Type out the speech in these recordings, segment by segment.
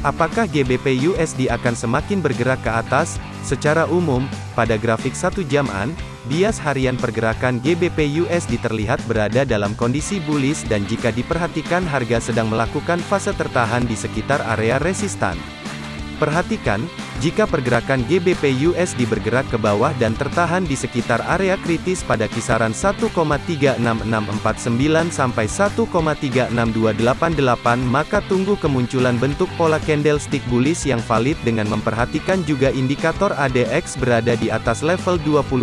Apakah GBP USD akan semakin bergerak ke atas? Secara umum, pada grafik satu jaman, bias harian pergerakan GBP USD terlihat berada dalam kondisi bullish dan jika diperhatikan harga sedang melakukan fase tertahan di sekitar area resistan. Perhatikan, jika pergerakan GBP USD bergerak ke bawah dan tertahan di sekitar area kritis pada kisaran 1,36649 sampai 1,36288 maka tunggu kemunculan bentuk pola candlestick bullish yang valid dengan memperhatikan juga indikator ADX berada di atas level 25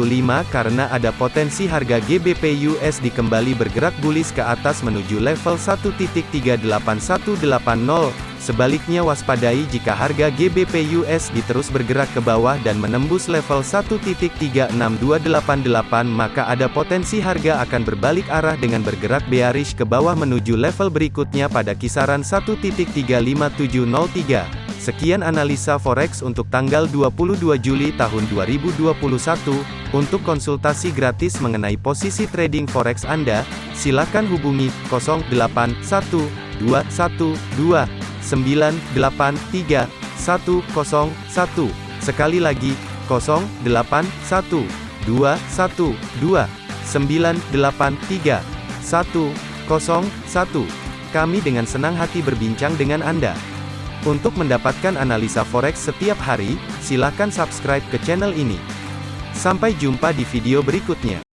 karena ada potensi harga GBP USD kembali bergerak bullish ke atas menuju level 1.38180 Sebaliknya waspadai jika harga GBP USD terus bergerak ke bawah dan menembus level 1.36288 maka ada potensi harga akan berbalik arah dengan bergerak bearish ke bawah menuju level berikutnya pada kisaran 1.35703. Sekian analisa forex untuk tanggal 22 Juli tahun 2021. Untuk konsultasi gratis mengenai posisi trading forex Anda, silakan hubungi 081212 983 101. Sekali lagi, 081 212 983 101. Kami dengan senang hati berbincang dengan Anda. Untuk mendapatkan analisa forex setiap hari, silakan subscribe ke channel ini. Sampai jumpa di video berikutnya.